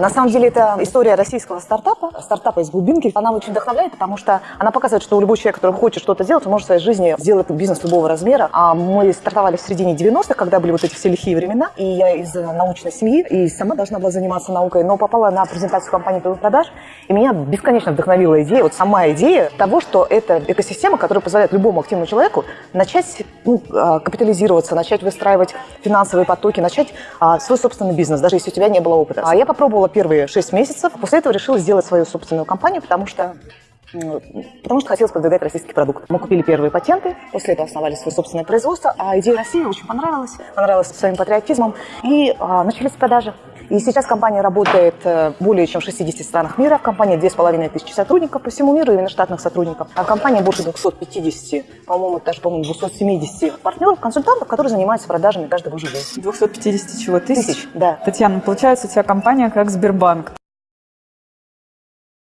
На самом деле это история российского стартапа, стартапа из глубинки. Она очень вдохновляет, потому что она показывает, что любой человек, который хочет что-то делать, может в своей жизни сделать бизнес любого размера. А мы стартовали в середине 90-х, когда были вот эти все лихие времена, и я из научной семьи, и сама должна была заниматься наукой, но попала на презентацию компании продаж, и меня бесконечно вдохновила идея, вот сама идея того, что это экосистема, которая позволяет любому активному человеку начать ну, а, капитализироваться, начать выстраивать финансовые потоки, начать а, свой собственный бизнес, даже если у тебя не было опыта. А я попробовала первые шесть месяцев, после этого решила сделать свою собственную компанию, потому что Потому что хотелось продвигать российский продукт. Мы купили первые патенты, после этого основали свое собственное производство, а идея России очень понравилась, понравилась своим патриотизмом, и а, начались продажи. И сейчас компания работает э, более чем в 60 странах мира. В компании 2500 сотрудников по всему миру, именно штатных сотрудников. А в компании больше 250, по-моему, даже, по-моему, 270 партнеров, консультантов, которые занимаются продажами божий день. 250 чего? Тысяч? Тысяч, да. Татьяна, получается, у тебя компания как Сбербанк.